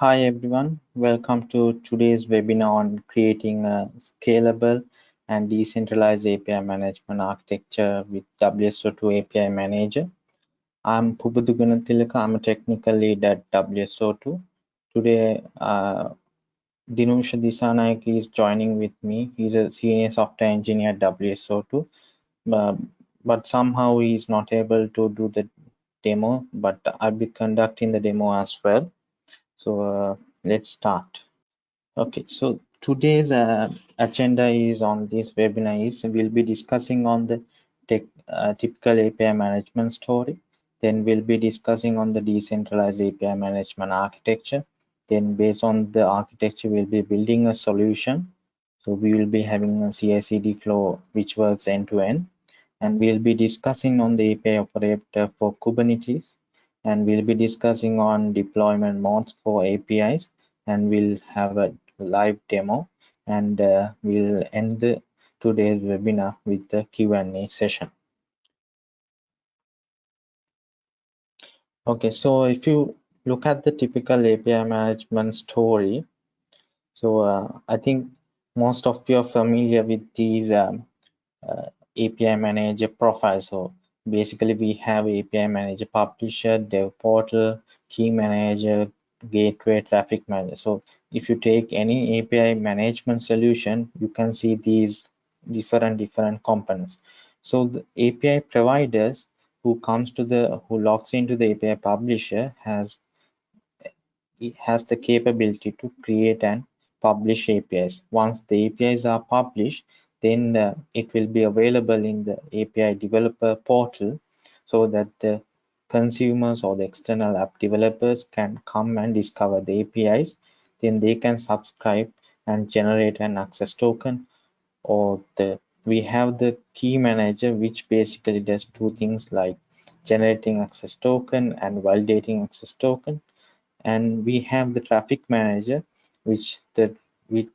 Hi everyone, welcome to today's webinar on creating a scalable and decentralized API management architecture with WSO2 API Manager. I'm Pubudu Gunatilaka, I'm a technical lead at WSO2. Today, uh, Dinusha Disanayak is joining with me. He's a senior software engineer at WSO2, uh, but somehow he's not able to do the demo, but I'll be conducting the demo as well. So uh, let's start. Okay, so today's uh, agenda is on this webinar is we'll be discussing on the tech, uh, typical API management story. Then we'll be discussing on the decentralized API management architecture. Then based on the architecture, we'll be building a solution. So we will be having a CI/CD flow which works end to end. And we'll be discussing on the API operator for Kubernetes and we'll be discussing on deployment modes for APIs and we'll have a live demo and uh, we'll end the today's webinar with the Q&A session. Okay, so if you look at the typical API management story, so uh, I think most of you are familiar with these um, uh, API manager profiles. So basically we have API manager, publisher, dev portal, key manager, gateway, traffic manager. So if you take any API management solution, you can see these different different components. So the API providers who comes to the who logs into the API publisher has it has the capability to create and publish APIs. Once the APIs are published, then uh, it will be available in the API developer portal so that the consumers or the external app developers can come and discover the APIs. Then they can subscribe and generate an access token or the we have the key manager which basically does two things like generating access token and validating access token and we have the traffic manager which the which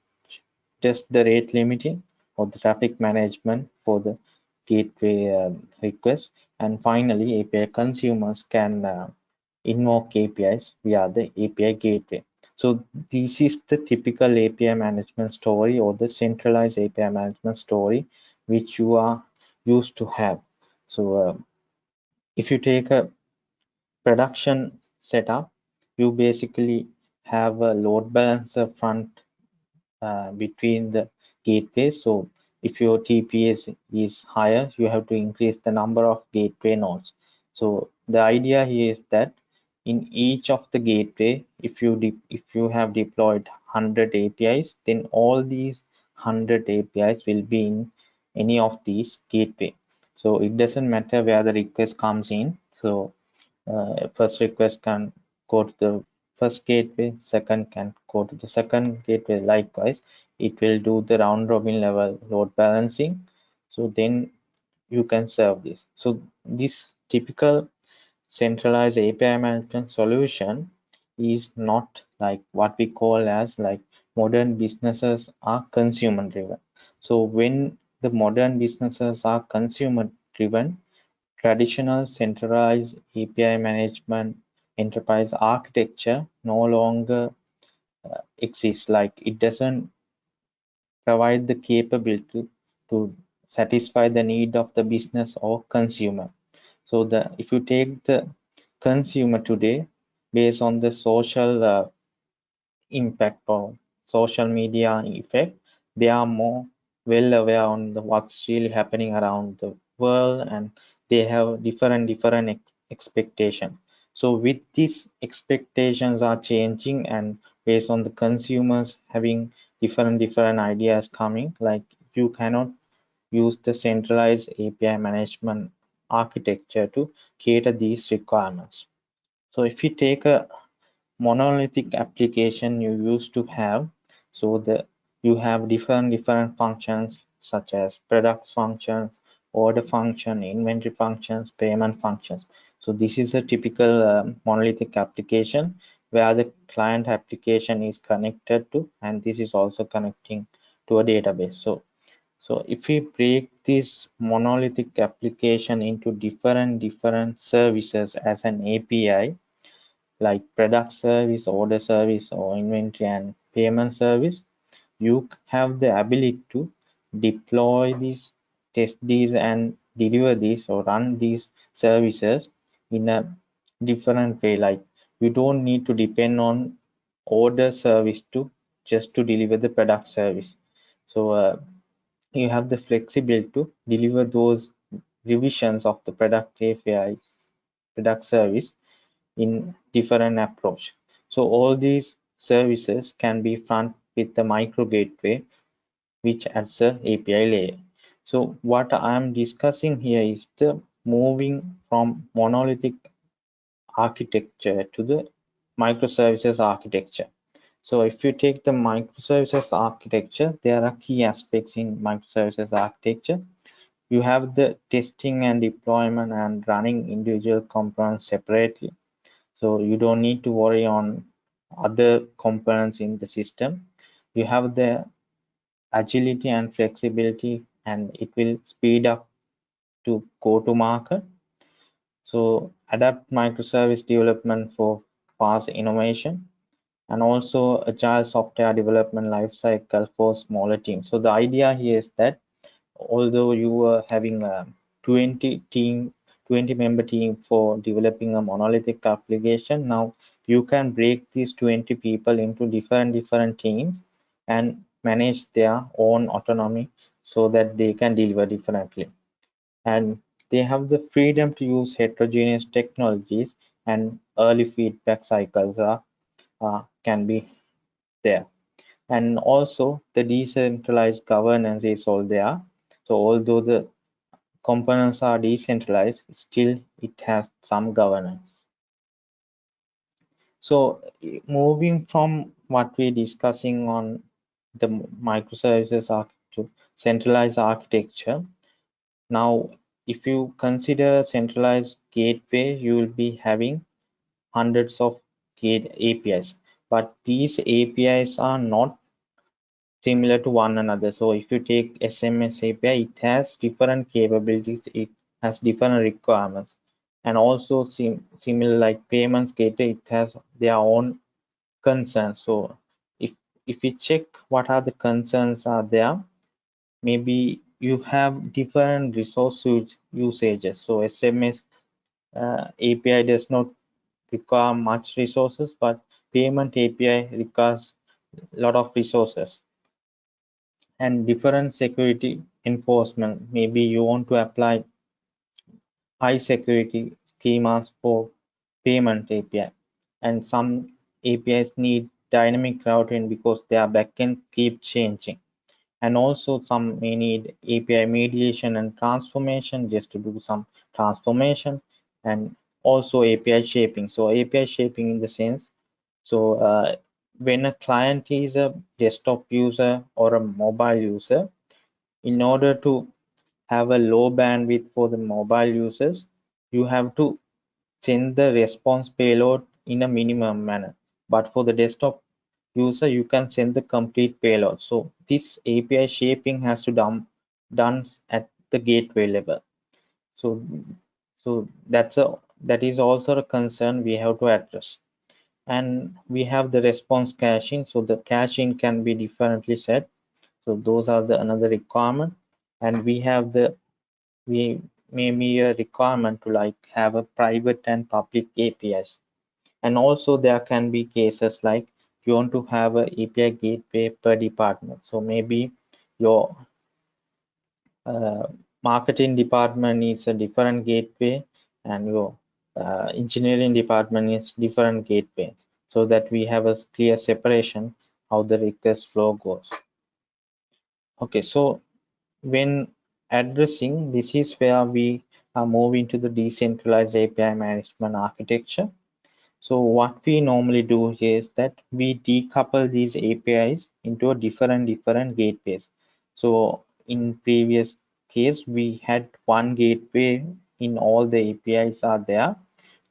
does the rate limiting or the traffic management for the gateway uh, request and finally API consumers can uh, invoke APIs via the API gateway. So this is the typical API management story or the centralized API management story which you are used to have. So uh, if you take a production setup, you basically have a load balancer front uh, between the gateway. So if your TPS is higher, you have to increase the number of gateway nodes. So the idea here is that in each of the gateway, if you if you have deployed 100 APIs, then all these 100 APIs will be in any of these gateway. So it doesn't matter where the request comes in. So uh, first request can go to the first gateway, second can go to the second gateway. Likewise, it will do the round robin level load balancing. So then you can serve this. So this typical centralized api management solution is not like what we call as like modern businesses are consumer driven. So when the modern businesses are consumer driven traditional centralized api management enterprise architecture no longer uh, exists like it doesn't provide the capability to satisfy the need of the business or consumer. So the if you take the consumer today based on the social uh, impact or social media effect, they are more well aware on the what's really happening around the world and they have different different ex expectation. So with these expectations are changing and based on the consumers having different different ideas coming like you cannot use the centralized api management architecture to cater these requirements. So if you take a monolithic application you used to have so the you have different different functions such as products functions order function inventory functions payment functions so this is a typical uh, monolithic application where the client application is connected to and this is also connecting to a database. So so if we break this monolithic application into different different services as an api like product service, order service, or inventory and payment service, you have the ability to deploy these, test these, and deliver these or run these services in a different way. Like you don't need to depend on order service to just to deliver the product service. So uh, you have the flexibility to deliver those revisions of the product API, product service in different approach. So all these services can be front with the micro gateway, which adds a API layer. So what I'm discussing here is the moving from monolithic architecture to the microservices architecture. So if you take the microservices architecture, there are key aspects in microservices architecture. You have the testing and deployment and running individual components separately. So you don't need to worry on other components in the system. You have the agility and flexibility and it will speed up to go to market. So adapt microservice development for fast innovation and also agile software development lifecycle for smaller teams. So the idea here is that although you are having a 20 team, 20 member team for developing a monolithic application, now you can break these 20 people into different different teams and manage their own autonomy so that they can deliver differently. And they have the freedom to use heterogeneous technologies and early feedback cycles are uh, can be there. And also the decentralized governance is all there. So although the components are decentralized still it has some governance. So moving from what we're discussing on the microservices to centralized architecture now if you consider centralized gateway you will be having hundreds of gate APIs, but these APIs are not similar to one another. So if you take SMS API, it has different capabilities, it has different requirements, and also sim similar like payments gateway, it has their own concerns. So if if you check what are the concerns are there, maybe you have different resource usages. So SMS uh, API does not require much resources, but payment API requires a lot of resources and different security enforcement. Maybe you want to apply high security schemas for payment API and some APIs need dynamic routing because their backend keep changing and also some may need API mediation and transformation just to do some transformation and also API shaping. So API shaping in the sense, so uh, when a client is a desktop user or a mobile user, in order to have a low bandwidth for the mobile users, you have to send the response payload in a minimum manner. But for the desktop user, you can send the complete payload. So this API shaping has to done done at the gateway level. So so that's a that is also a concern we have to address and we have the response caching so the caching can be differently set so those are the another requirement and we have the we may be a requirement to like have a private and public apis and also there can be cases like you want to have a api gateway per department. So maybe your uh, marketing department needs a different gateway and your uh, engineering department is different gateway so that we have a clear separation how the request flow goes. Okay so when addressing this is where we are moving to the decentralized api management architecture so what we normally do is that we decouple these apis into a different different gateways. So in previous case we had one gateway in all the apis are there.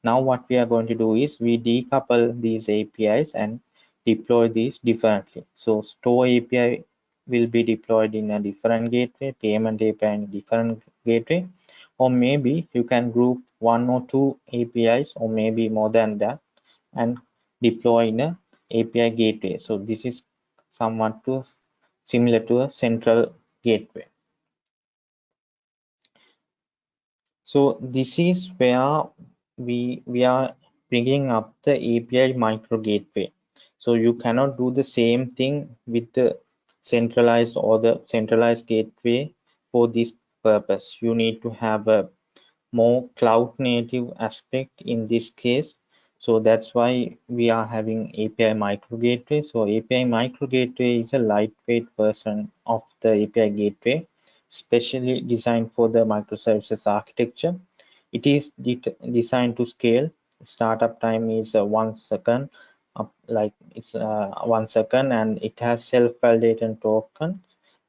Now what we are going to do is we decouple these apis and deploy these differently. So store api will be deployed in a different gateway payment api in different gateway or maybe you can group one or two apis or maybe more than that and deploy in a API gateway. So this is somewhat to similar to a central gateway. So this is where we we are bringing up the API micro gateway. So you cannot do the same thing with the centralized or the centralized gateway for this purpose. You need to have a more cloud native aspect in this case. So that's why we are having API micro gateway. So API micro gateway is a lightweight version of the API gateway, specially designed for the microservices architecture. It is de designed to scale. Startup time is uh, one second, like it's uh, one second, and it has self-validating tokens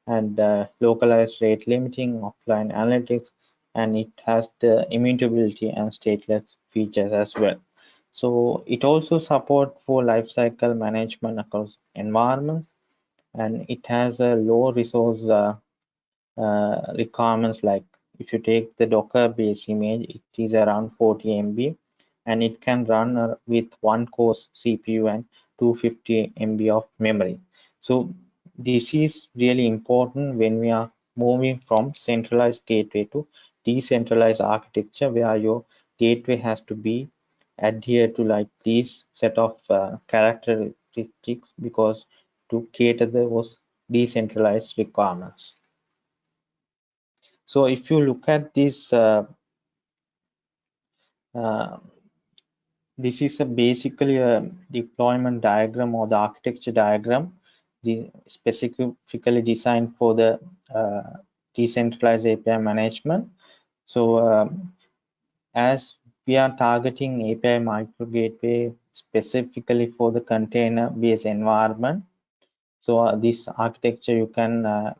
and uh, localized rate limiting, offline analytics, and it has the immutability and stateless features as well. So it also support for lifecycle management across environments, and it has a low resource uh, uh, requirements like if you take the Docker base image, it is around 40 MB and it can run uh, with one core CPU and 250 MB of memory. So this is really important when we are moving from centralized gateway to decentralized architecture where your gateway has to be adhered to like these set of uh, characteristics because to cater those decentralized requirements. So if you look at this, uh, uh, this is a basically a deployment diagram or the architecture diagram the specifically designed for the uh, decentralized API management. So um, as we are targeting API micro gateway specifically for the container based environment. So uh, this architecture you can uh,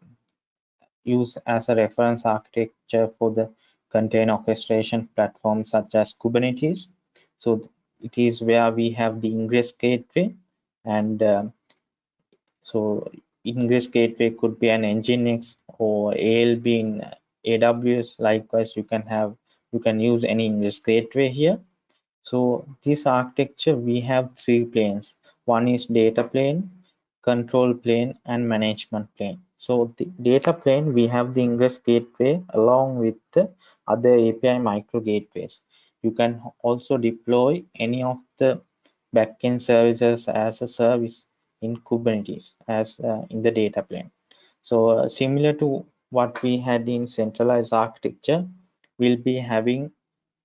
use as a reference architecture for the container orchestration platform such as Kubernetes. So it is where we have the ingress gateway and uh, so ingress gateway could be an nginx or alb in aws likewise you can have you can use any ingress gateway here. So this architecture we have three planes. One is data plane control plane and management plane. So the data plane we have the ingress gateway along with the other api micro gateways. You can also deploy any of the backend services as a service in Kubernetes as uh, in the data plane. So uh, similar to what we had in centralized architecture, we'll be having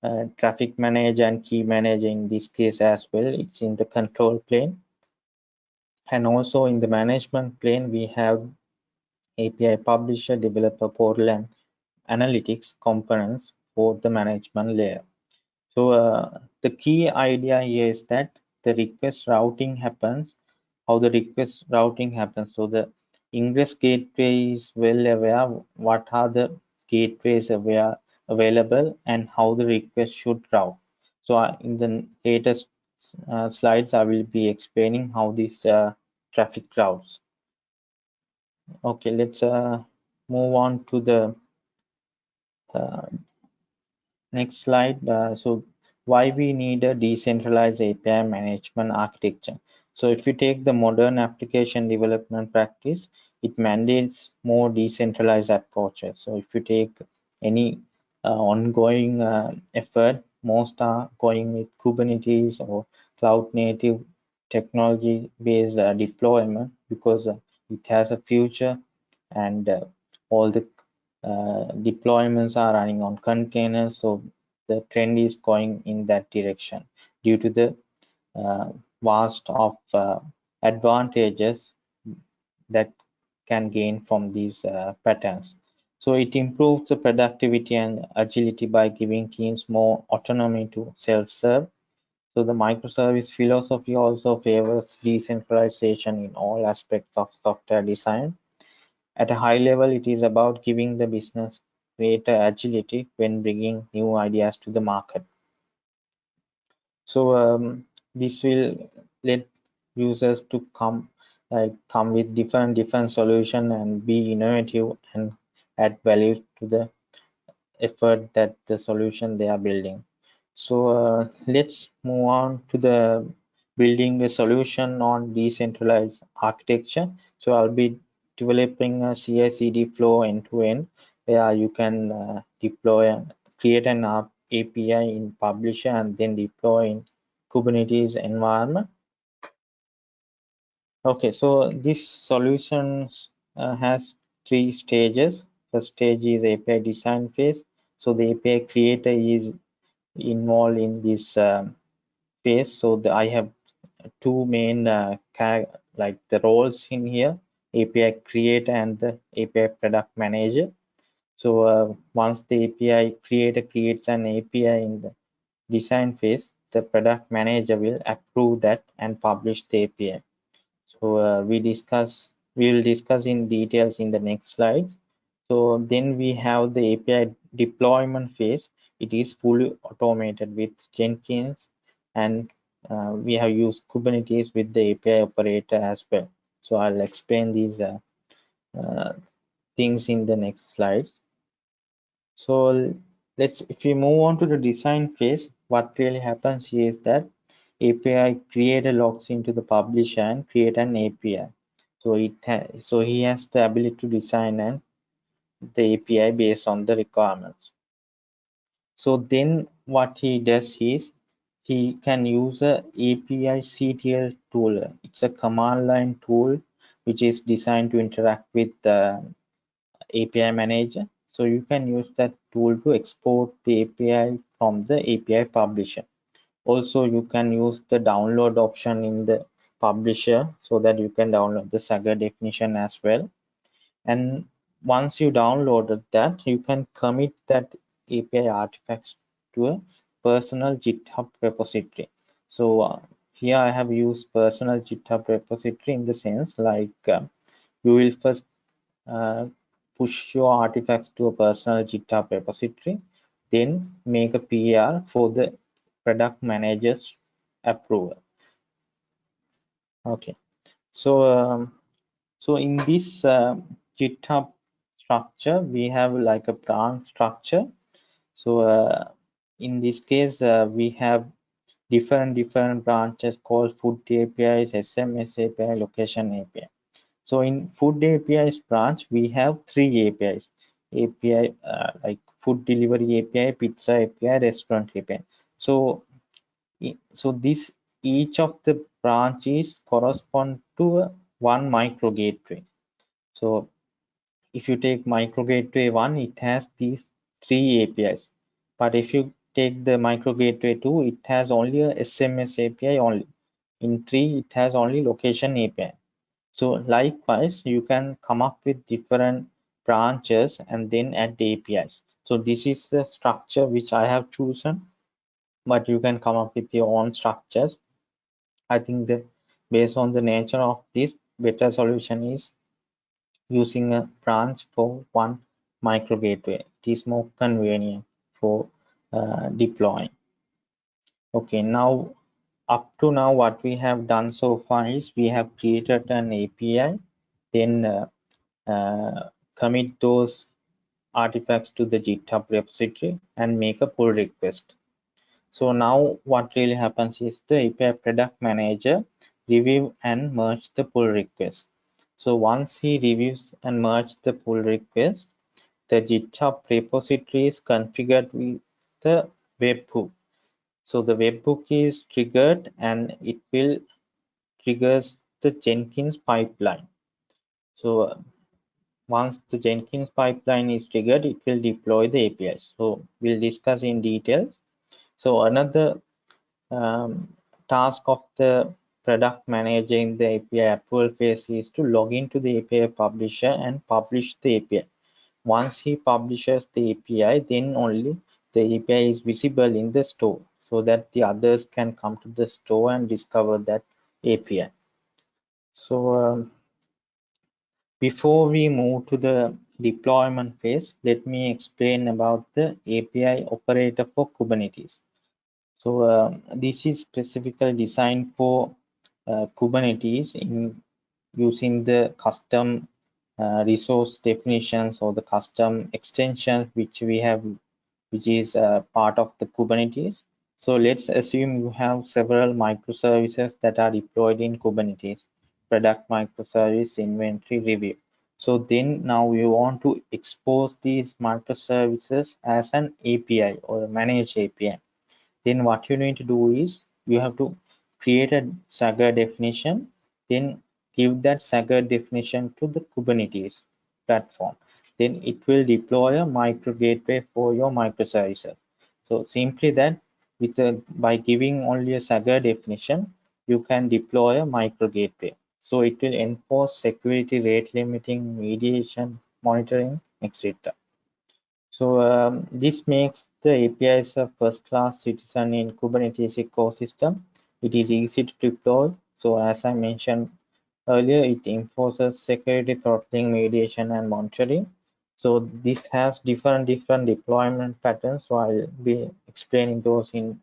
uh, traffic manager and key manager in this case as well. It's in the control plane. And also in the management plane, we have API publisher, developer portal, and analytics components for the management layer. So uh, the key idea here is that the request routing happens how the request routing happens. So the ingress gateway is well aware what are the gateways aware, available and how the request should route. So uh, in the latest uh, slides, I will be explaining how this uh, traffic routes. Okay, let's uh, move on to the uh, next slide. Uh, so why we need a decentralized API management architecture. So if you take the modern application development practice, it mandates more decentralized approaches. So if you take any uh, ongoing uh, effort, most are going with Kubernetes or cloud native technology based uh, deployment because uh, it has a future and uh, all the uh, deployments are running on containers. So the trend is going in that direction due to the vast of uh, advantages that can gain from these uh, patterns. So it improves the productivity and agility by giving teams more autonomy to self-serve. So the microservice philosophy also favors decentralization in all aspects of software design. At a high level, it is about giving the business greater agility when bringing new ideas to the market. So um, this will let users to come like come with different different solution and be innovative and add value to the effort that the solution they are building so uh, let's move on to the building a solution on decentralized architecture. So I'll be developing a CI/CD flow end to end where you can uh, deploy and create an API in Publisher and then deploy in Kubernetes environment. Okay, so this solution uh, has three stages. First stage is API design phase. So the API creator is involved in this um, phase. So the, I have two main uh, like the roles in here, API creator and the API product manager. So uh, once the API creator creates an API in the design phase, the product manager will approve that and publish the API. So uh, we discuss, we will discuss in details in the next slides. So then we have the API deployment phase. It is fully automated with Jenkins and uh, we have used Kubernetes with the API operator as well. So I'll explain these uh, uh, things in the next slide. So let's if we move on to the design phase, what really happens is that API creator logs into the publisher and create an API. So it so he has the ability to design and the API based on the requirements. So then what he does is he can use a API CTL tool. It's a command line tool which is designed to interact with the API manager. So you can use that tool to export the API from the API publisher. Also you can use the download option in the publisher so that you can download the Swagger definition as well. And once you downloaded that you can commit that API artifacts to a personal GitHub repository. So uh, here I have used personal GitHub repository in the sense like uh, you will first uh, push your artifacts to a personal GitHub repository then make a PR for the product managers approval. Okay. So um, so in this uh, github structure we have like a branch structure. So uh, in this case uh, we have different different branches called food apis sms api location api so in food apis branch we have three apis api uh, like food delivery api pizza api restaurant api so so this each of the branches correspond to one micro gateway. So if you take micro gateway one it has these three apis but if you take the micro gateway 2 it has only a sms api only. In 3 it has only location api so likewise you can come up with different branches and then add the apis so this is the structure which i have chosen but you can come up with your own structures. I think that based on the nature of this better solution is using a branch for one micro gateway. It is more convenient for uh, deploying. Okay now up to now what we have done so far is we have created an api then uh, uh, commit those artifacts to the github repository and make a pull request so now what really happens is the API product manager review and merge the pull request. So once he reviews and merge the pull request, the GitHub repository is configured with the webhook. So the webhook is triggered and it will triggers the Jenkins pipeline. So uh, once the Jenkins pipeline is triggered, it will deploy the APIs. So we'll discuss in details so another um, task of the product manager in the API approval phase is to log into the API publisher and publish the API. Once he publishes the API, then only the API is visible in the store so that the others can come to the store and discover that API. So um, before we move to the deployment phase, let me explain about the API operator for Kubernetes. So uh, this is specifically designed for uh, Kubernetes in using the custom uh, resource definitions or the custom extension which we have, which is uh, part of the Kubernetes. So let's assume you have several microservices that are deployed in Kubernetes, product microservice, inventory, review. So then now you want to expose these microservices as an API or a managed API. Then what you need to do is you have to create a Swagger definition, then give that Swagger definition to the Kubernetes platform. Then it will deploy a micro gateway for your microservices. So simply that with a, by giving only a Swagger definition, you can deploy a micro gateway. So it will enforce security, rate limiting, mediation, monitoring, etc. So um, this makes the APIs a first-class citizen in Kubernetes ecosystem. It is easy to deploy. So as I mentioned earlier, it enforces security throttling, mediation, and monitoring. So this has different different deployment patterns. So I'll be explaining those in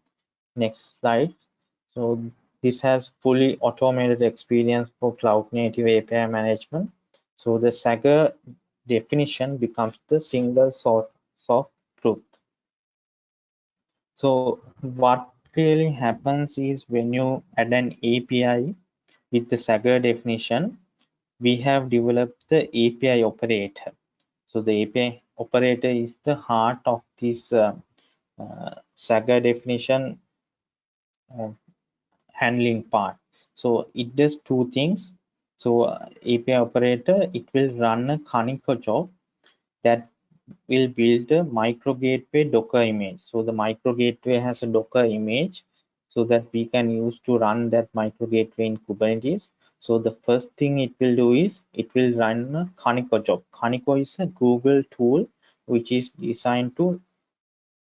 next slide. So this has fully automated experience for cloud native API management. So the Swagger definition becomes the single source of truth. So what really happens is when you add an API with the Swagger definition, we have developed the API operator. So the API operator is the heart of this uh, uh, Swagger definition uh, handling part. So it does two things. So uh, API operator, it will run a Kaniko job that will build a micro gateway Docker image. So the micro gateway has a Docker image so that we can use to run that micro gateway in Kubernetes. So the first thing it will do is it will run a Kaniko job. Kaniko is a Google tool which is designed to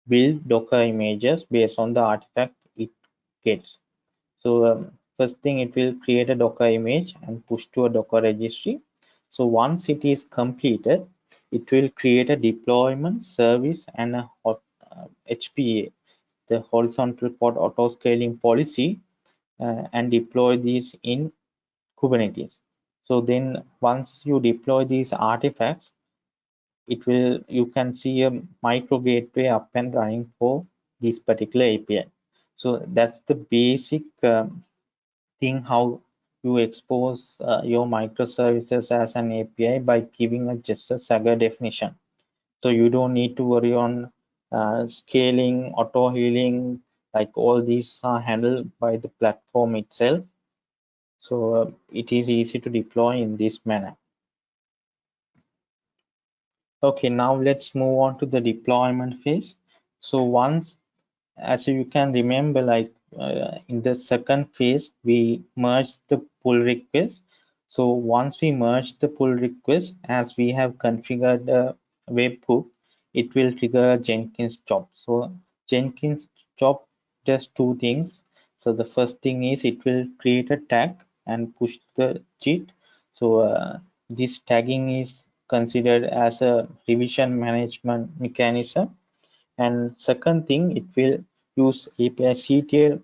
build Docker images based on the artifact it gets. So um, first thing it will create a Docker image and push to a Docker registry. So once it is completed, it will create a deployment service and a uh, HPA, the horizontal pod auto scaling policy, uh, and deploy these in Kubernetes. So then once you deploy these artifacts, it will you can see a micro gateway up and running for this particular API. So that's the basic um, thing how you expose uh, your microservices as an API by giving a just a Swagger definition. So you don't need to worry on uh, scaling, auto healing, like all these are handled by the platform itself. So uh, it is easy to deploy in this manner. Okay, now let's move on to the deployment phase. So once, as you can remember, like uh, in the second phase, we merge the pull request. So once we merge the pull request, as we have configured a webhook, it will trigger Jenkins job. So Jenkins job does two things. So the first thing is it will create a tag and push the cheat So uh, this tagging is considered as a revision management mechanism. And second thing, it will use API CTL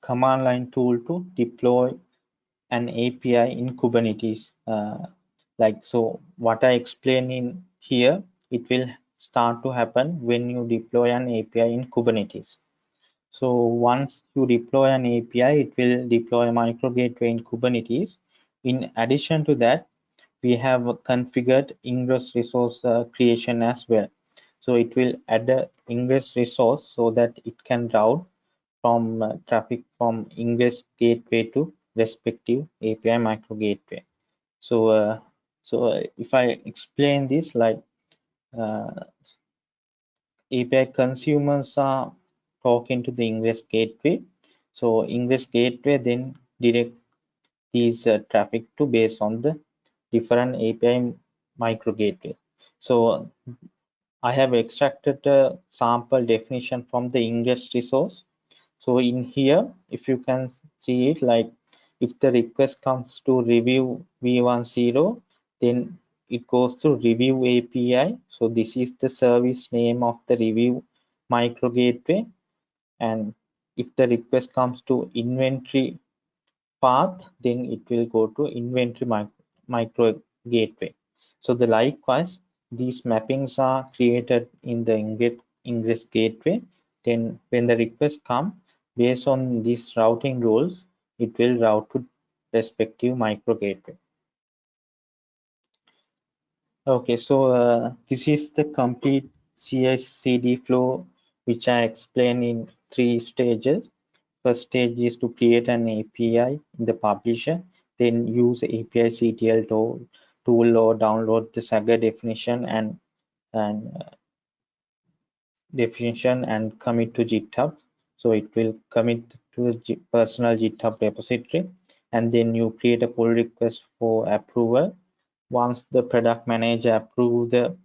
command line tool to deploy an API in Kubernetes. Uh, like so, what I explain in here, it will start to happen when you deploy an API in Kubernetes. So once you deploy an API, it will deploy a micro gateway in Kubernetes. In addition to that, we have configured ingress resource uh, creation as well. So it will add an ingress resource so that it can route from uh, traffic from ingress gateway to respective API micro gateway. So, uh, so uh, if I explain this like uh, API consumers are talking to the ingress gateway. So ingress gateway then direct these uh, traffic to based on the different API micro gateway. So I have extracted a sample definition from the ingress resource so in here if you can see it like if the request comes to review v10 then it goes to review api so this is the service name of the review micro gateway and if the request comes to inventory path then it will go to inventory micro, micro gateway so the likewise these mappings are created in the ingress gateway. Then when the request come, based on these routing rules, it will route to respective micro gateway. Okay, so uh, this is the complete CI/CD flow, which I explained in three stages. First stage is to create an API in the publisher, then use API CTL tool, tool or download the Swagger definition and and definition and commit to GitHub. So it will commit to the personal GitHub repository, and then you create a pull request for approval. Once the product manager approve the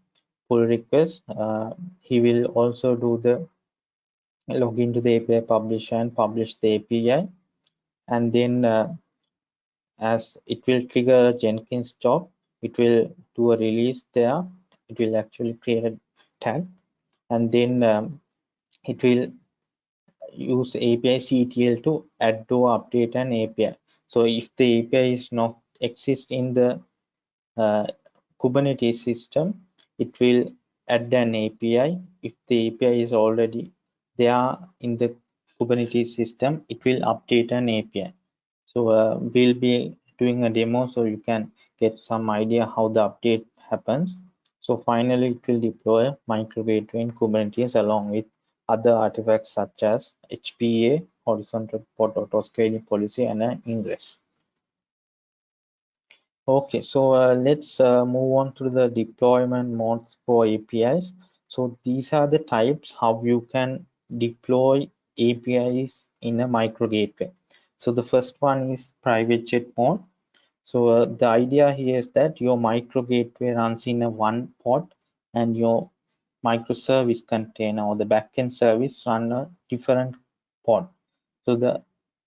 pull request, uh, he will also do the log into the API publisher and publish the API. And then uh, as it will trigger a Jenkins job, it will do a release there. It will actually create a tag and then um, it will use API CTL to add or update an API. So if the API is not exist in the uh, Kubernetes system, it will add an API. If the API is already there in the Kubernetes system, it will update an API. So uh, we'll be doing a demo so you can get some idea how the update happens. So finally, it will deploy micro gateway in Kubernetes along with other artifacts such as HPA, horizontal pod auto scaling policy, and an ingress. Okay, so uh, let's uh, move on to the deployment modes for APIs. So these are the types how you can deploy APIs in a micro gateway. So the first one is private jet mode. So uh, the idea here is that your micro gateway runs in a one pod and your microservice container or the backend service run a different pod. So the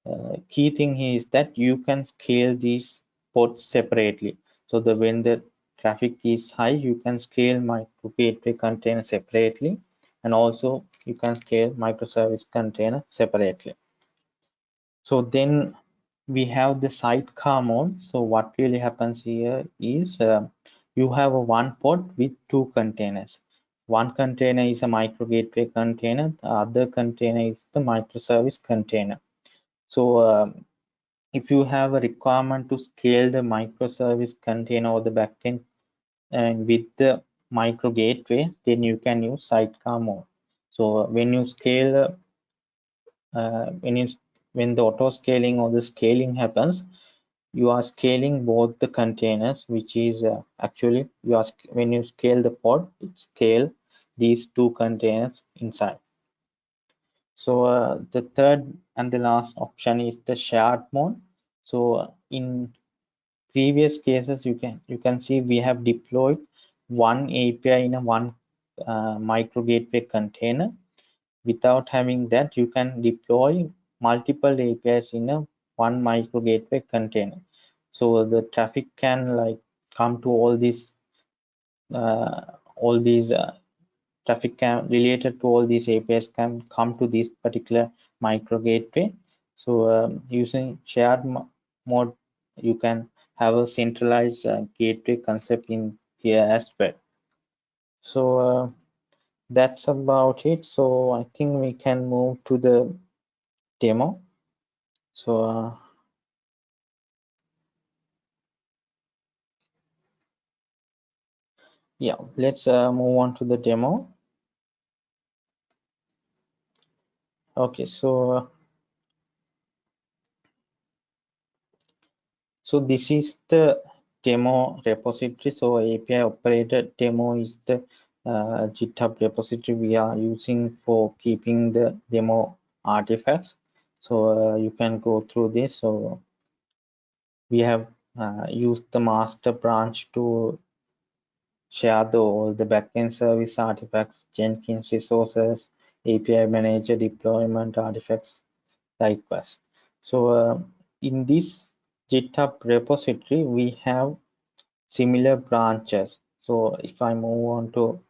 uh, key thing here is that you can scale these pods separately. So the when the traffic is high, you can scale micro gateway container separately, and also you can scale microservice container separately. So then we have the sidecar mode. So what really happens here is uh, you have a one pod with two containers one container is a micro gateway container the other container is the microservice container so um, if you have a requirement to scale the microservice container or the backend and with the micro gateway then you can use sidecar mode so when you scale uh, when you when the auto scaling or the scaling happens you are scaling both the containers which is uh, actually you are when you scale the pod it scale these two containers inside. So uh, the third and the last option is the shared mode. So in previous cases you can you can see we have deployed one api in a one uh, micro gateway container. Without having that you can deploy multiple apis in a one micro gateway container. So the traffic can like come to all these uh, all these uh, traffic can related to all these apis can come to this particular micro gateway. So um, using shared mode you can have a centralized uh, gateway concept in here as well so uh, that's about it. So i think we can move to the demo. So uh, yeah let's uh, move on to the demo. Okay so so this is the demo repository so api operator demo is the uh, github repository we are using for keeping the demo artifacts. So uh, you can go through this. So we have uh, used the master branch to share the all the backend service artifacts jenkins resources api manager deployment artifacts likewise. So uh, in this github repository we have similar branches. So if i move on to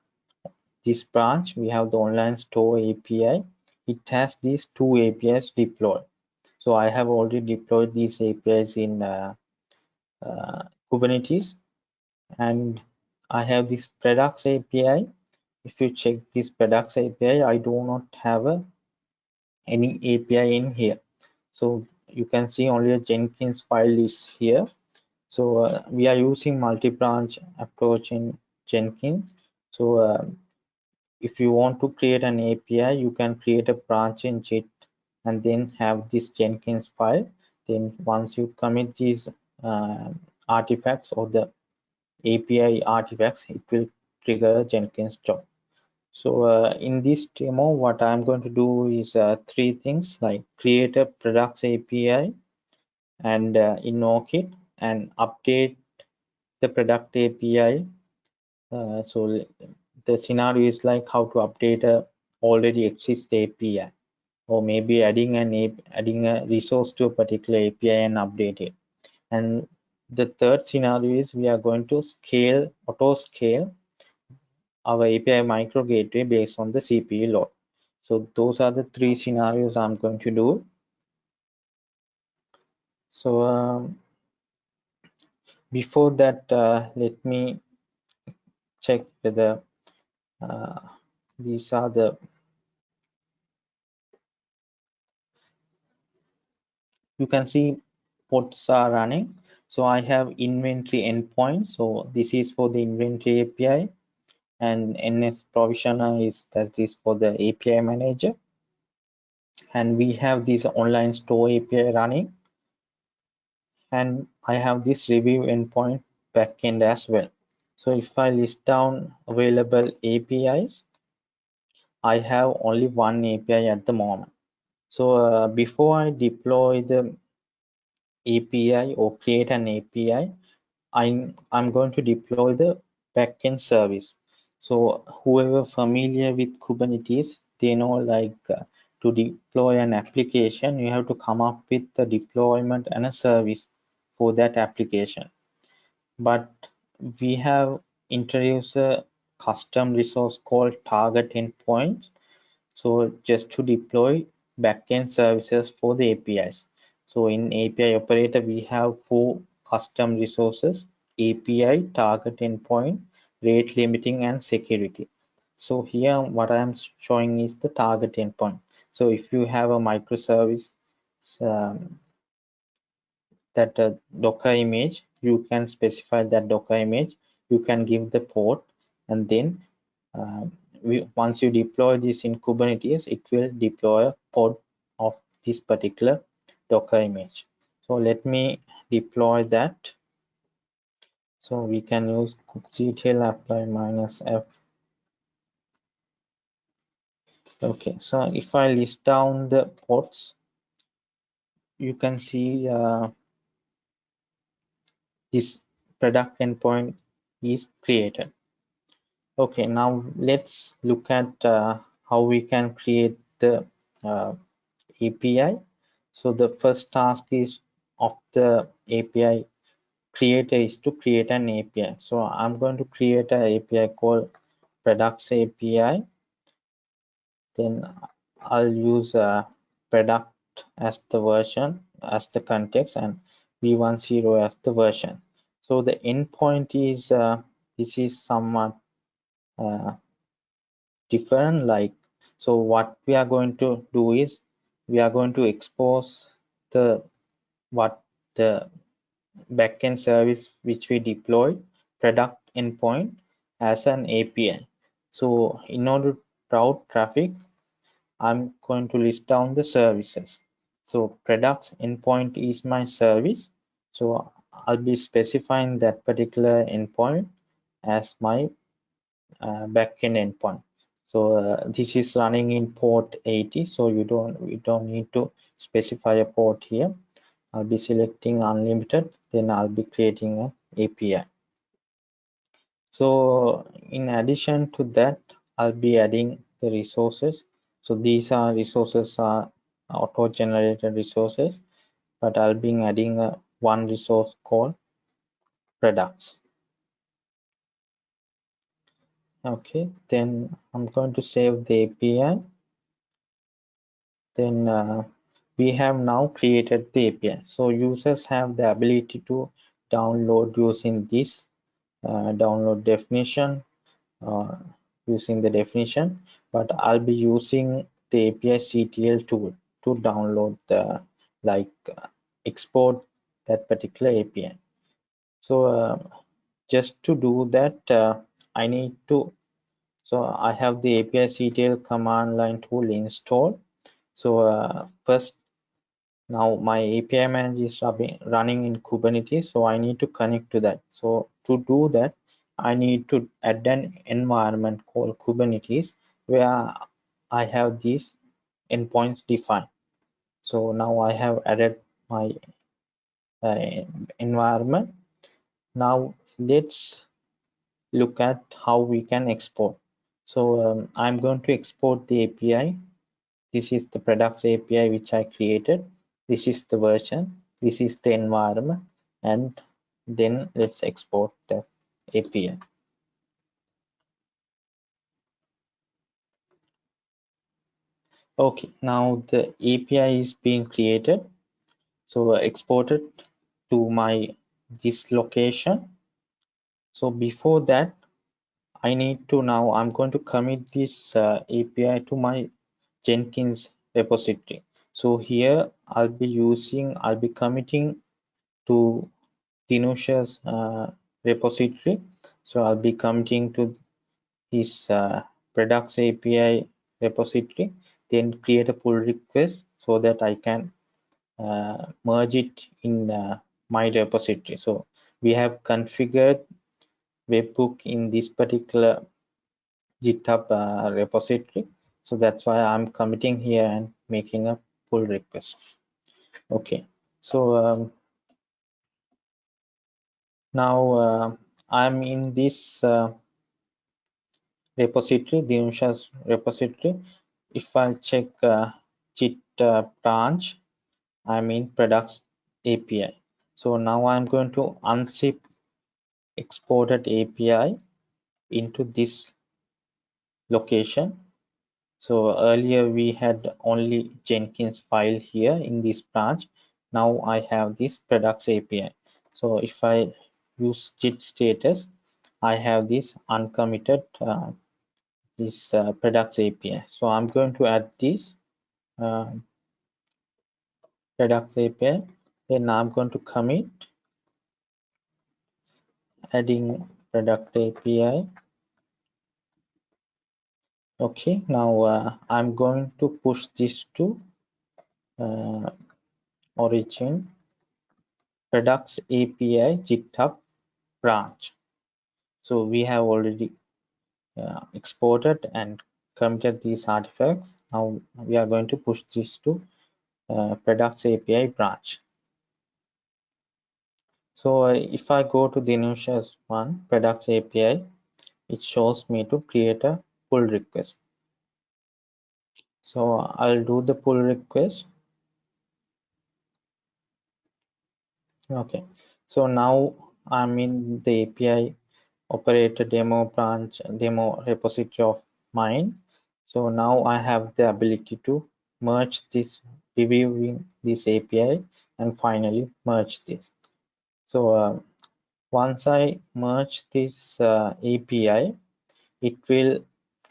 this branch we have the online store api it has these two apis deployed. So i have already deployed these apis in uh, uh, kubernetes. And i have this products api if you check this products API, I do not have a, any API in here. So you can see only a Jenkins file is here. So uh, we are using multi-branch approach in Jenkins. So uh, if you want to create an API, you can create a branch in Git and then have this Jenkins file. Then once you commit these uh, artifacts or the API artifacts, it will trigger Jenkins job. So uh, in this demo, what I'm going to do is uh, three things like create a products API and uh, it and update the product API. Uh, so the scenario is like how to update a already exist API or maybe adding an adding a resource to a particular API and update it. And the third scenario is we are going to scale auto scale our API micro gateway based on the CPU load. So those are the three scenarios I'm going to do. So um, before that, uh, let me check whether uh, these are the you can see pods are running. So I have inventory endpoint. So this is for the inventory API and ns provisioner is that is for the api manager. And we have this online store api running. And i have this review endpoint backend as well. So if i list down available apis i have only one api at the moment. So uh, before i deploy the api or create an api i'm i'm going to deploy the backend service so whoever familiar with Kubernetes, they know like uh, to deploy an application, you have to come up with the deployment and a service for that application. But we have introduced a custom resource called target endpoint. So just to deploy backend services for the APIs. So in API operator, we have four custom resources, API, target endpoint, rate limiting and security. So here what i am showing is the target endpoint. So if you have a microservice um, that uh, docker image you can specify that docker image. You can give the port and then uh, we, once you deploy this in kubernetes it will deploy a pod of this particular docker image. So let me deploy that so we can use kubectl apply minus f. Okay so if i list down the ports you can see uh, this product endpoint is created. Okay now let's look at uh, how we can create the uh, api so the first task is of the api creator is to create an API. So I'm going to create an API called products API. Then I'll use a product as the version as the context and v10 as the version. So the endpoint is uh, this is somewhat uh, different like so what we are going to do is we are going to expose the what the backend service which we deploy product endpoint as an API. So in order to route traffic, I'm going to list down the services. So products endpoint is my service. So I'll be specifying that particular endpoint as my uh, backend endpoint. So uh, this is running in port 80. So you don't we don't need to specify a port here. I'll be selecting unlimited then I'll be creating an API so in addition to that I'll be adding the resources. So these are resources are auto generated resources but I'll be adding a one resource called products. Okay then I'm going to save the API then uh, we have now created the API. So users have the ability to download using this uh, download definition. Uh, using the definition, but I'll be using the API CTL tool to download the like uh, export that particular API. So uh, just to do that, uh, I need to, so I have the API CTL command line tool installed. So uh, first, now my API manager is running in Kubernetes, so I need to connect to that. So to do that, I need to add an environment called Kubernetes where I have these endpoints defined. So now I have added my uh, environment. Now let's look at how we can export. So um, I'm going to export the API. This is the products API which I created. This is the version. This is the environment. And then let's export the API. Okay, now the API is being created. So exported to my this location. So before that, I need to now I'm going to commit this uh, API to my Jenkins repository. So here I'll be using I'll be committing to Dinusha's uh, repository. So I'll be committing to his uh, products API repository, then create a pull request so that I can uh, merge it in uh, my repository. So we have configured webhook in this particular GitHub uh, repository. So that's why I'm committing here and making a pull request. Okay, so um, now uh, I'm in this uh, repository, the Dinusha's repository. If I check uh, Git uh, branch, I'm in products API. So now I'm going to unzip exported API into this location. So earlier we had only Jenkins file here in this branch. Now I have this products API. So if I use git status i have this uncommitted uh, this uh, products api so i'm going to add this uh, products api then i'm going to commit adding product api okay now uh, i'm going to push this to uh, origin products api github branch. So we have already uh, exported and committed these artifacts. Now we are going to push this to uh, products API branch. So uh, if I go to Dinusha's one products API, it shows me to create a pull request. So I'll do the pull request. Okay, so now I'm in the API operator demo branch demo repository of mine. So now I have the ability to merge this reviewing this API and finally merge this. So uh, once I merge this uh, API, it will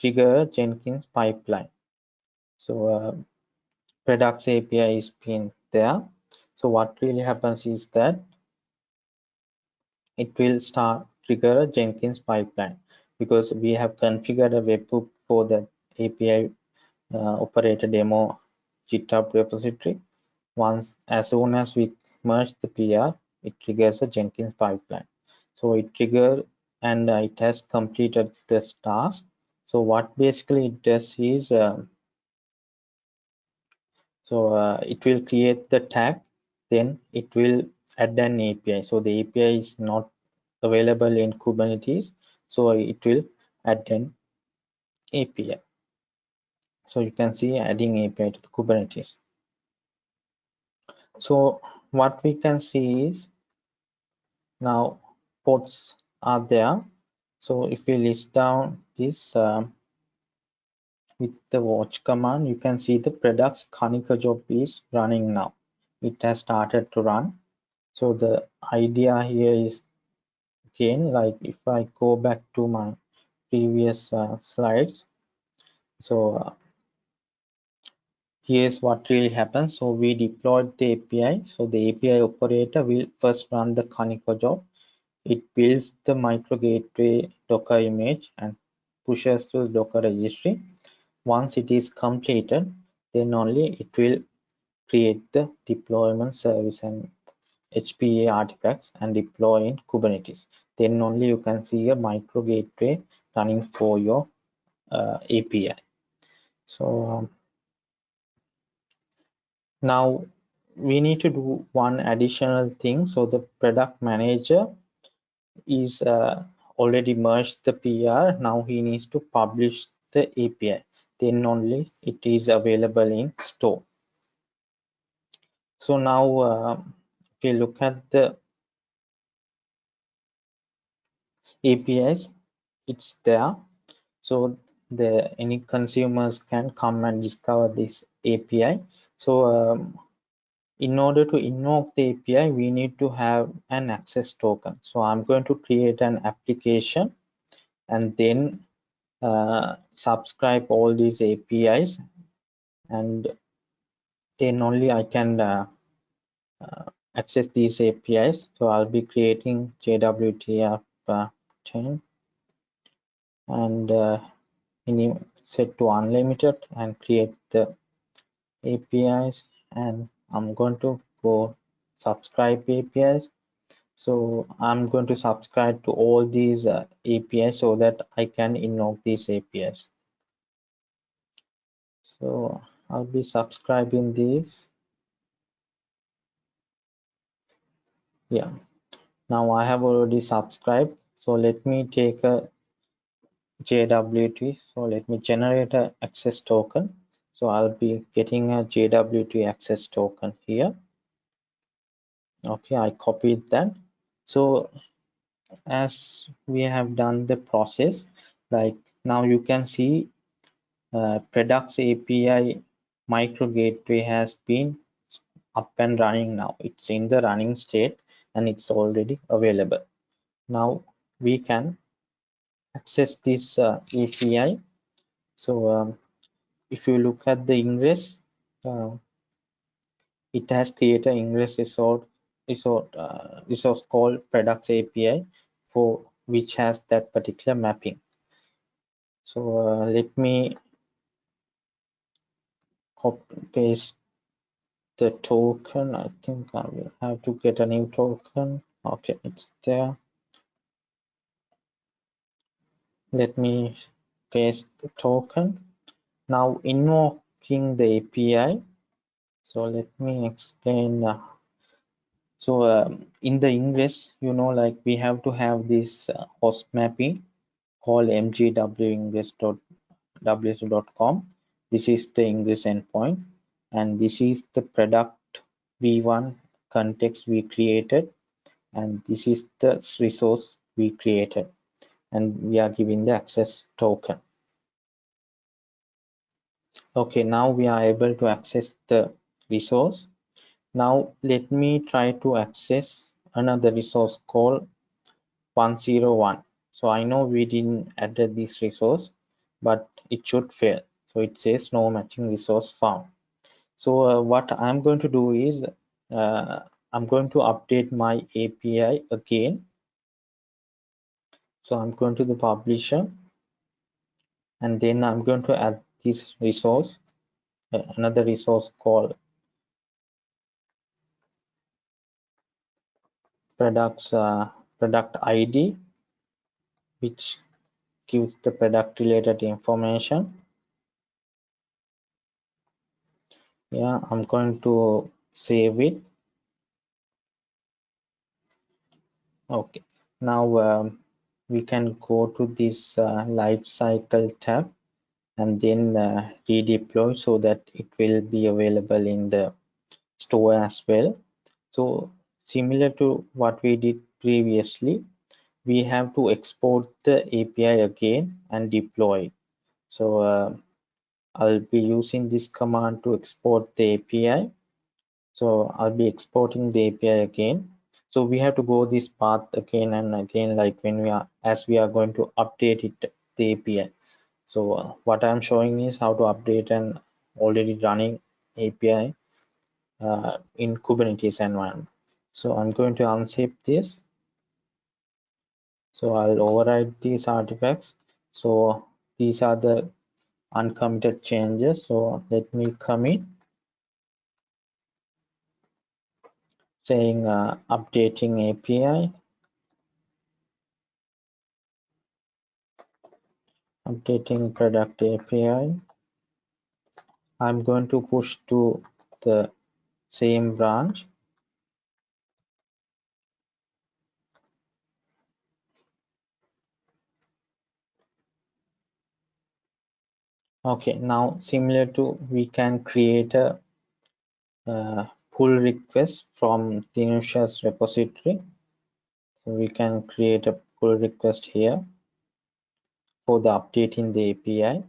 trigger Jenkins pipeline. So uh, API is pinned there. So what really happens is that it will start trigger a Jenkins pipeline because we have configured a webhook for the API uh, operator demo GitHub repository. Once, as soon as we merge the PR, it triggers a Jenkins pipeline. So it trigger and uh, it has completed this task. So what basically it does is, uh, so uh, it will create the tag, then it will add an API. So the API is not available in Kubernetes. So it will add an API. So you can see adding API to the Kubernetes. So what we can see is now ports are there. So if we list down this um, with the watch command, you can see the products Kaniko job is running now. It has started to run so the idea here is again like if i go back to my previous uh, slides. So uh, here's what really happens. So we deployed the API. So the API operator will first run the Kaniko job. It builds the micro gateway Docker image and pushes to the Docker registry. Once it is completed, then only it will create the deployment service and HPA artifacts and deploy in Kubernetes. Then only you can see a micro gateway running for your uh, API. So um, now we need to do one additional thing. So the product manager is uh, already merged the PR. Now he needs to publish the API. Then only it is available in store. So now uh, if you look at the APIs, it's there. So the any consumers can come and discover this API. So um, in order to invoke the API, we need to have an access token. So I'm going to create an application and then uh, subscribe all these APIs and then only I can uh, uh, access these APIs. So I'll be creating JWT app chain and uh, set to unlimited and create the APIs and I'm going to go subscribe APIs so I'm going to subscribe to all these uh, APIs so that I can invoke these APIs so I'll be subscribing these. Yeah. Now I have already subscribed. So let me take a JWT so let me generate a access token so I'll be getting a JWT access token here. Okay I copied that. So as we have done the process like now you can see uh, products API micro gateway has been up and running now. It's in the running state and it's already available. Now we can access this uh, API so um, if you look at the ingress uh, it has created ingress resource resource uh, resource called products API for which has that particular mapping. So uh, let me copy paste the token. I think i will have to get a new token. Okay it's there. Let me paste the token now invoking the api so let me explain uh, so um, in the ingress you know like we have to have this uh, host mapping called mgwingress.ws.com this is the ingress endpoint and this is the product v1 context we created and this is the resource we created and we are giving the access token okay now we are able to access the resource. Now let me try to access another resource called 101 so i know we didn't add this resource but it should fail. So it says no matching resource found. So uh, what i'm going to do is uh, i'm going to update my api again. So i'm going to the publisher and then i'm going to add this resource another resource called products uh, product id which gives the product related information. Yeah i'm going to save it. Okay now um, we can go to this uh, life cycle tab and then uh, redeploy so that it will be available in the store as well so similar to what we did previously we have to export the api again and deploy so uh, I'll be using this command to export the API. So I'll be exporting the API again. So we have to go this path again and again, like when we are, as we are going to update it the API. So uh, what I'm showing is how to update an already running API uh, in Kubernetes environment. So I'm going to unzip this. So I'll override these artifacts. So these are the uncommitted changes. So let me commit saying uh, updating API updating product API. I'm going to push to the same branch. Okay, now similar to we can create a uh, pull request from Dinusha's repository. So we can create a pull request here for the update in the API.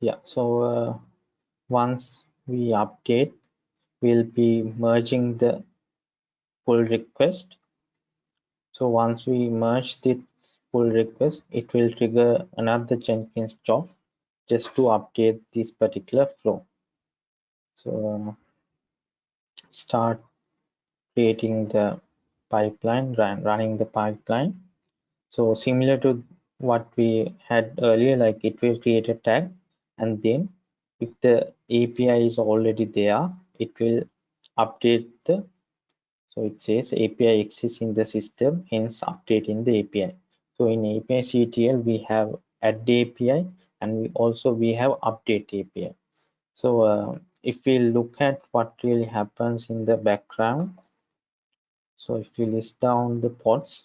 Yeah, so uh, once we update, we'll be merging the pull request. So once we merge this pull request, it will trigger another Jenkins job just to update this particular flow. So start creating the pipeline, run, running the pipeline. So similar to what we had earlier, like it will create a tag and then if the API is already there, it will update the so it says API exists in the system, hence updating the API. So in API CTL, we have add the API and we also we have update API. So uh, if we look at what really happens in the background, so if you list down the pods,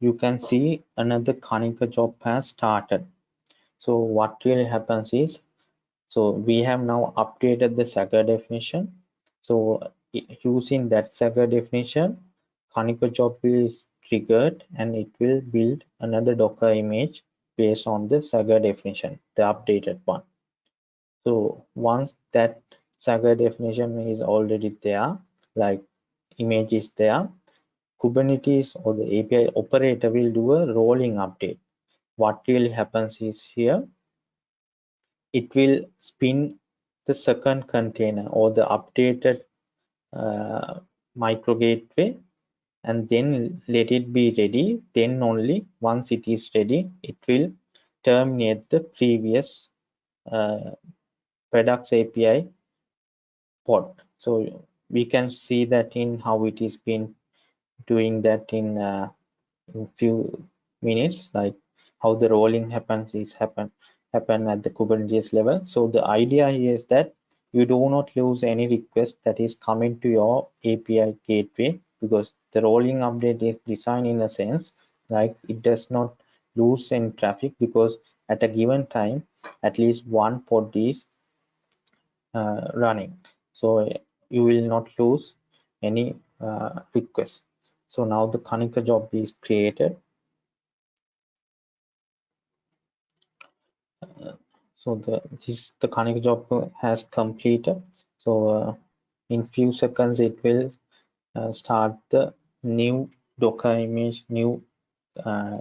you can see another Kaniko job has started. So what really happens is, so we have now updated the Swagger definition. So using that Swagger definition, Kaniko job is triggered and it will build another Docker image based on the Swagger definition, the updated one. So once that Swagger definition is already there, like image is there, Kubernetes or the API operator will do a rolling update. What really happens is here, it will spin the second container or the updated uh, micro gateway and then let it be ready. Then only once it is ready it will terminate the previous uh, products api pod so we can see that in how it is been doing that in uh, few minutes like how the rolling happens is happen happen at the kubernetes level. So the idea is that you do not lose any request that is coming to your api gateway because the rolling update is designed in a sense like it does not lose any traffic because at a given time at least one pod is uh, running. So you will not lose any uh, request so now the Kaniko job is created. So the this the Kaniko job has completed. So uh, in few seconds it will uh, start the new docker image new uh,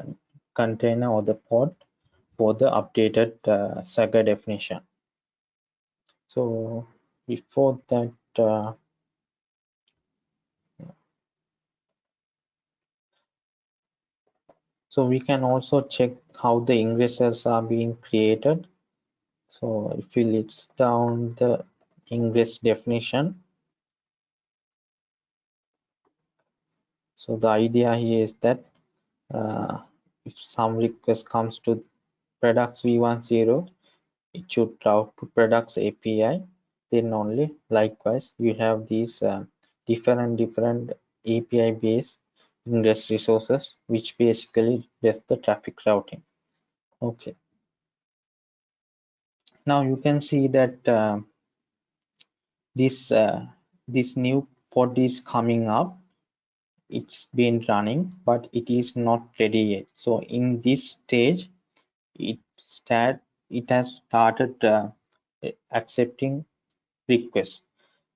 container or the pod for the updated uh, Swagger definition. So before that uh, so we can also check how the ingresses are being created. So if we list down the ingress definition so the idea here is that uh, if some request comes to products v10 it should route to products api then only. Likewise you have these uh, different different api based ingress resources which basically does the traffic routing. Okay. Now you can see that uh, this uh, this new pod is coming up. It's been running but it is not ready yet. So in this stage it start it has started uh, accepting requests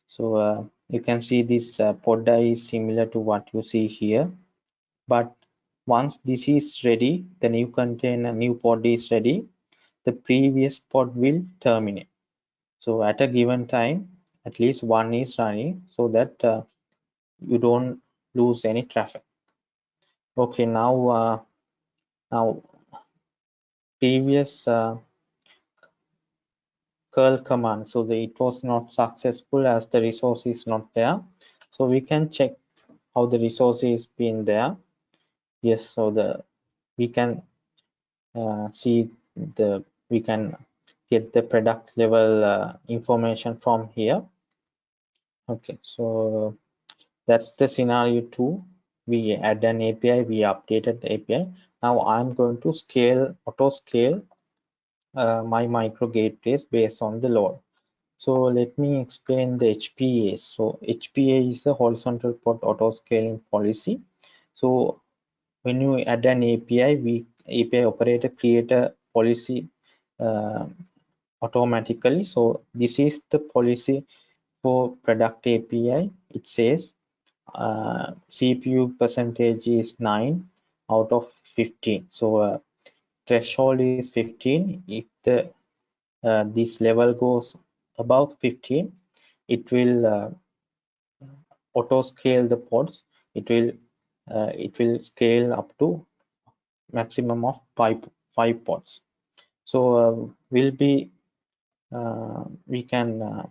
so uh, you can see this uh, is similar to what you see here. But once this is ready the new container new pod is ready the previous pod will terminate. So at a given time at least one is running so that uh, you don't lose any traffic. Okay now uh, now previous uh, curl command. So the, it was not successful as the resource is not there. So we can check how the resource is being there. Yes so the we can uh, see the we can get the product level uh, information from here. Okay so that's the scenario two. We add an api we updated the api now i'm going to scale auto scale uh, my micro gateways based on the load. So let me explain the HPA. So HPA is a horizontal pod auto scaling policy. So when you add an API, we API operator create a policy uh, automatically. So this is the policy for product API. It says uh, CPU percentage is 9 out of 15. So uh, threshold is 15 if the uh, this level goes above 15 it will uh, auto scale the pods. It will uh, it will scale up to maximum of five five pods. So uh, will be uh, we can uh,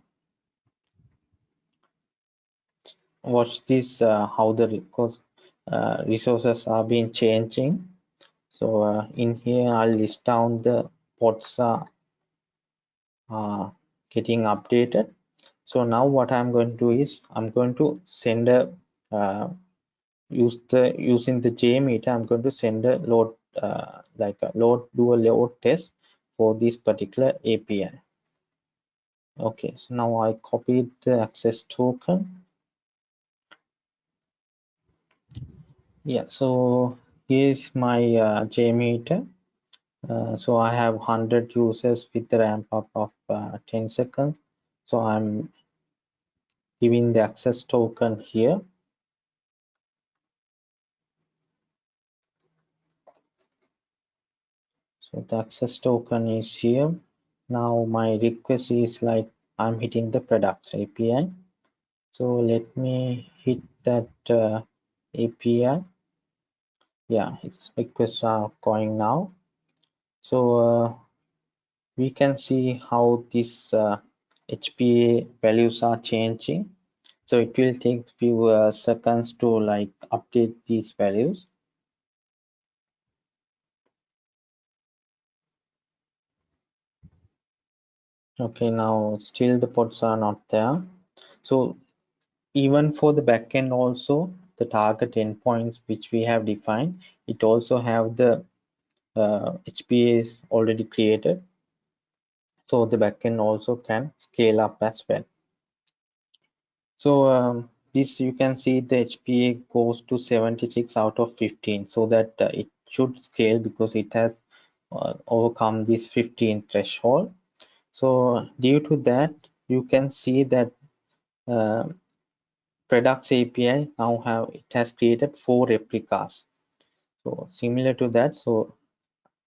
watch this how the resources are being changing so uh, in here I'll list down the pods are uh, getting updated. So now what I'm going to do is I'm going to send a uh, use the using the JMeter I'm going to send a load uh, like a load do a load test for this particular API okay so now I copied the access token. Yeah so here's my uh, JMeter. Uh, so I have 100 users with the ramp up of uh, 10 seconds. So I'm giving the access token here. So the access token is here. Now my request is like I'm hitting the products API. So let me hit that uh, API yeah its requests are going now. So uh, we can see how these uh, HPA values are changing. So it will take few uh, seconds to like update these values. Okay now still the pods are not there. So even for the backend also the target endpoints which we have defined. It also have the uh, HPAs already created. So the backend also can scale up as well. So um, this you can see the HPA goes to 76 out of 15 so that uh, it should scale because it has uh, overcome this 15 threshold. So due to that you can see that uh, products API now have it has created four replicas. So similar to that, so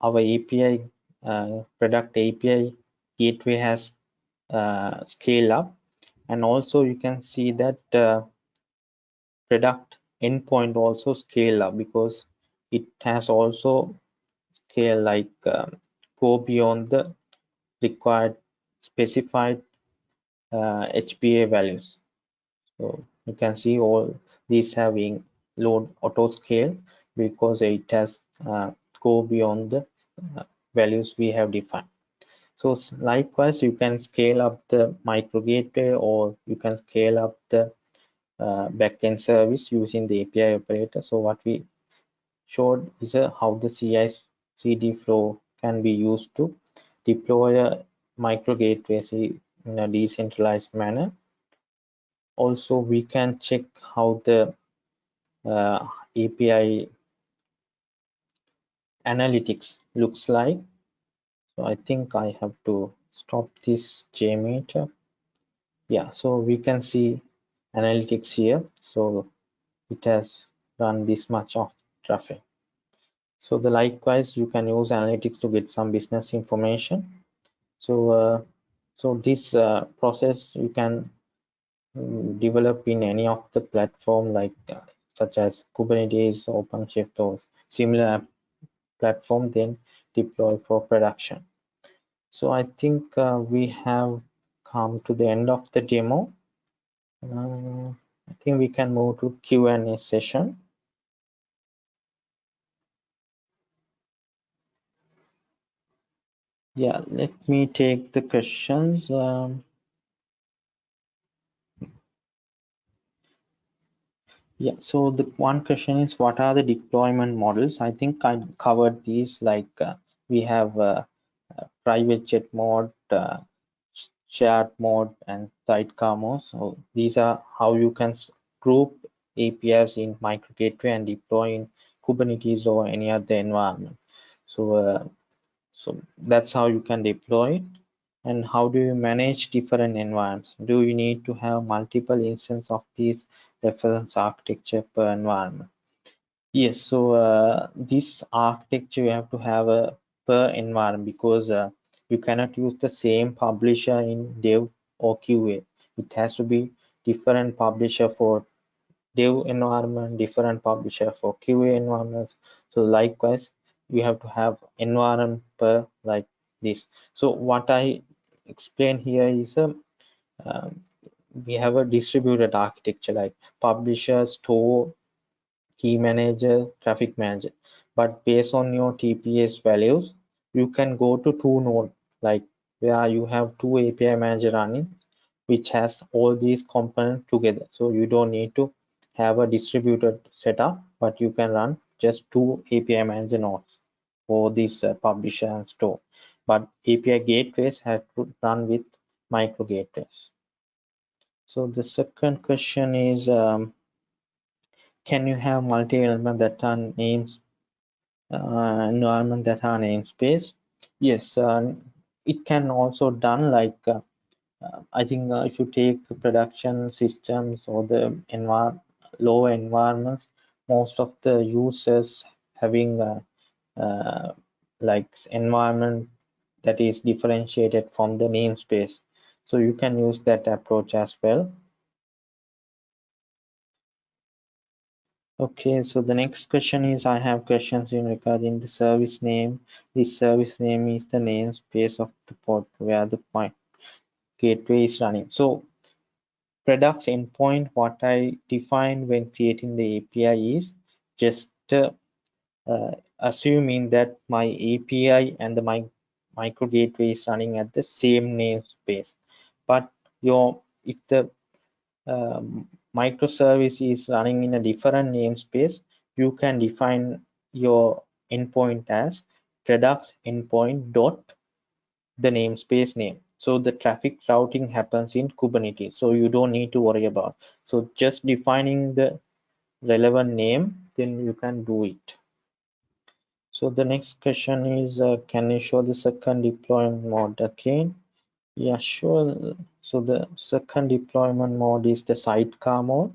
our API uh, product API gateway has uh, scale up, and also you can see that uh, product endpoint also scale up because it has also scale like um, go beyond the required specified uh, HPA values. So you can see all these having load auto scale because it has uh, go beyond the uh, values we have defined. So likewise you can scale up the micro gateway or you can scale up the uh, backend service using the api operator. So what we showed is uh, how the ci cd flow can be used to deploy a micro gateway in a decentralized manner also we can check how the uh, API analytics looks like so I think I have to stop this JMeter yeah so we can see analytics here so it has run this much of traffic. So the likewise, you can use analytics to get some business information. So uh, so this uh, process you can develop in any of the platform like uh, such as Kubernetes, OpenShift, or similar platform, then deploy for production. So I think uh, we have come to the end of the demo. Uh, I think we can move to Q&A session. Yeah, let me take the questions. Um, yeah, so the one question is what are the deployment models? I think I covered these like uh, we have uh, private jet mode, uh, shared mode, and sidecar mode. So these are how you can group APIs in micro gateway and deploy in Kubernetes or any other environment. So uh, so that's how you can deploy it and how do you manage different environments do you need to have multiple instances of these reference architecture per environment. Yes so uh, this architecture you have to have a per environment because uh, you cannot use the same publisher in dev or qa it has to be different publisher for dev environment different publisher for qa environments. So likewise we have to have environment per like this. So what i explain here is a um, we have a distributed architecture like publisher store key manager traffic manager. But based on your tps values you can go to two node like where you have two api manager running which has all these components together. So you don't need to have a distributed setup but you can run just two api manager nodes for this uh, publisher and store. But api gateways have to run with micro gateways so the second question is um, can you have multi-element that are names uh, environment that are namespace yes uh, it can also done like uh, uh i think uh, if you take production systems or the envir low environments most of the users having uh, like environment that is differentiated from the namespace so you can use that approach as well. Okay so the next question is i have questions in regarding the service name. This service name is the namespace of the port where the point gateway is running. So products endpoint what i defined when creating the api is just uh, uh, assuming that my API and the my micro gateway is running at the same namespace. But your if the um, microservice is running in a different namespace, you can define your endpoint as products endpoint dot the namespace name. So the traffic routing happens in Kubernetes. So you don't need to worry about. So just defining the relevant name, then you can do it. So the next question is, uh, can you show the second deployment mode again? Yeah, sure. So the second deployment mode is the sidecar mode.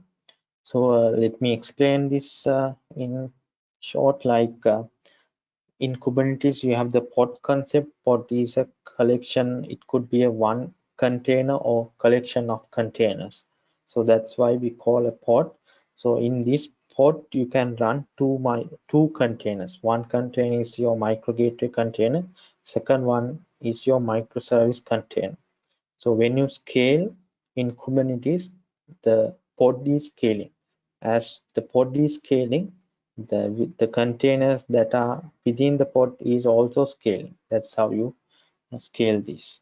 So uh, let me explain this uh, in short. Like uh, in Kubernetes, you have the pod concept. Pod is a collection. It could be a one container or collection of containers. So that's why we call a pod. So in this pod you can run two my two containers one container is your micro gateway container second one is your microservice container so when you scale in kubernetes the pod is scaling as the pod is scaling the the containers that are within the pod is also scaling that's how you scale this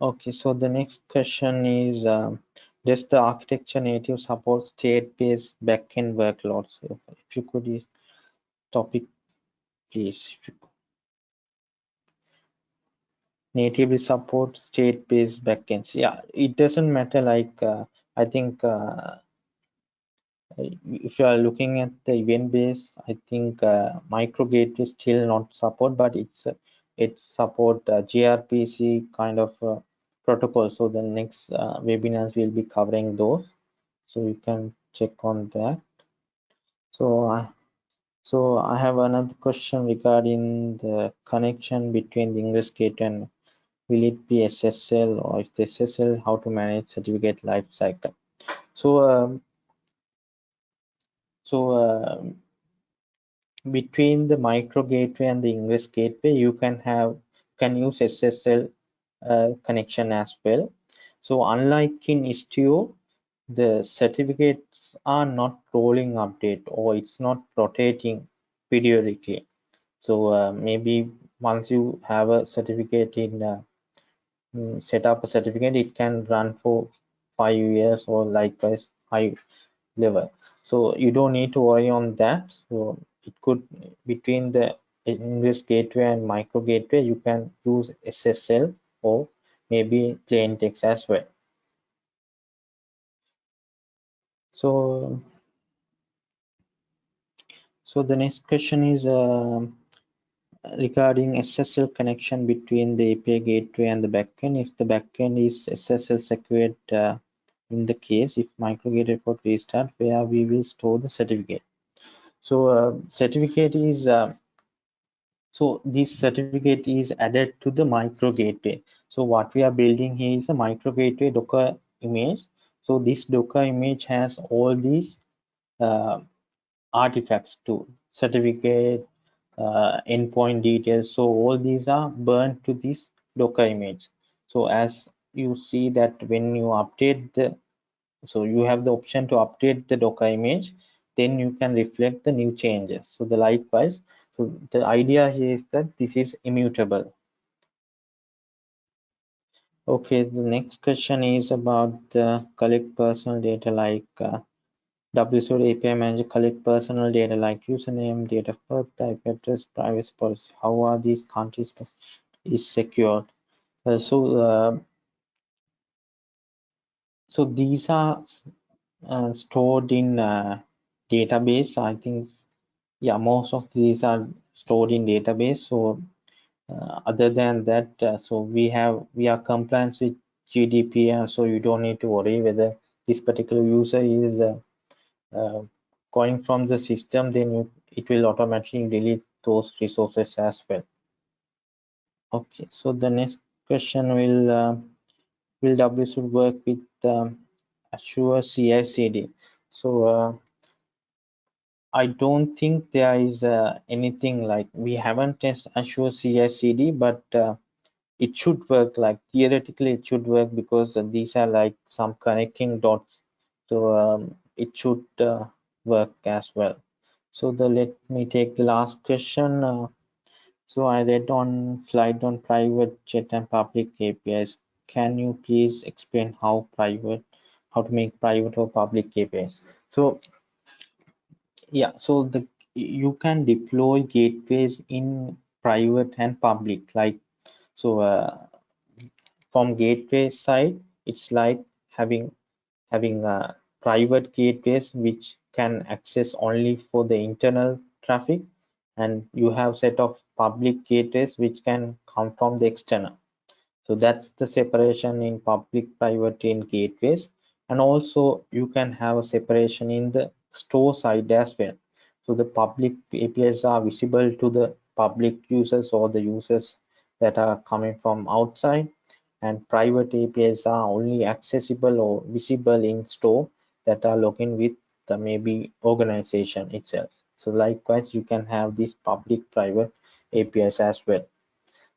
okay so the next question is um, does the architecture native support state-based backend workloads? If you could topic, please. Natively support state-based backends. Yeah, it doesn't matter. Like uh, I think uh, if you are looking at the event base, I think uh, micro gateway still not support, but it's it support uh, gRPC kind of uh, protocol so the next uh, webinars will be covering those so you can check on that So I so I have another question regarding the connection between the Ingress Gateway and will it be SSL or if SSL, how to manage certificate life cycle. So um, so uh, between the micro gateway and the Ingress Gateway, you can have can use SSL uh, connection as well. So unlike in Istio, the certificates are not rolling update or it's not rotating periodically. So uh, maybe once you have a certificate in uh, set up a certificate, it can run for five years or likewise high level. So you don't need to worry on that. So it could between the Ingress gateway and micro gateway, you can use SSL or maybe plain text as well. So, so the next question is uh, regarding SSL connection between the API gateway and the backend. If the backend is SSL secured uh, in the case if micro gateway report restart, where we will store the certificate. So uh, certificate is uh, so this certificate is added to the micro gateway. So what we are building here is a micro gateway Docker image. So this Docker image has all these uh, artifacts to certificate, uh, endpoint details. So all these are burned to this Docker image. So as you see that when you update the, so you have the option to update the Docker image, then you can reflect the new changes. So the likewise, so the idea here is that this is immutable. Okay, the next question is about the collect personal data like uh, WSO API manager collect personal data like username, date of birth, type address, privacy policy. How are these countries is secured? Uh, so, uh, so these are uh, stored in uh, database. I think yeah most of these are stored in database so uh, other than that uh, so we have we are compliant with gdpr so you don't need to worry whether this particular user is uh, going from the system then you, it will automatically delete those resources as well okay so the next question will uh, will w should work with um, azure ci cd so uh, I don't think there is uh, anything like we haven't tested Azure CI/CD, but uh, it should work. Like theoretically, it should work because these are like some connecting dots, so um, it should uh, work as well. So the let me take the last question. Uh, so I read on slide on private jet and public APIs. Can you please explain how private, how to make private or public APIs? So yeah so the you can deploy gateways in private and public like so uh, from gateway side it's like having having uh, private gateways which can access only for the internal traffic. And you have set of public gateways which can come from the external. So that's the separation in public private in gateways and also you can have a separation in the store side as well. So the public APIs are visible to the public users or the users that are coming from outside. And private APIs are only accessible or visible in store that are login with the maybe organization itself. So likewise, you can have these public private APIs as well.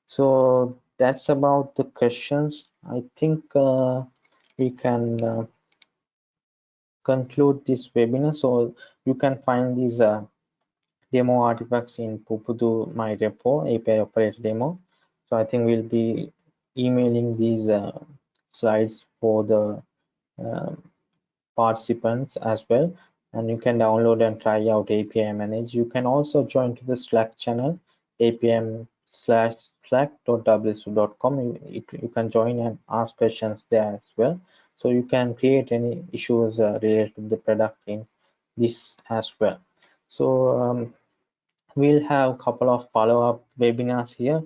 So that's about the questions. I think uh, we can uh, conclude this webinar. So you can find these uh, demo artifacts in Pubudu My Repo API operator demo. So I think we'll be emailing these uh, slides for the uh, participants as well. And you can download and try out API Manage. You can also join to the Slack channel apm slash slack.wsu.com. You, you can join and ask questions there as well so you can create any issues uh, related to the product in this as well so um, we'll have a couple of follow-up webinars here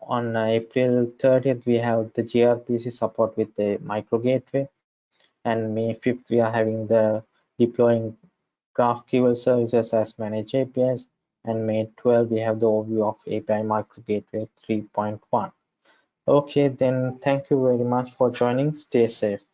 on april 30th we have the grpc support with the micro gateway and may 5th we are having the deploying GraphQL services as managed APIs. And May 12, we have the overview of API Micro Gateway 3.1. Okay, then thank you very much for joining. Stay safe.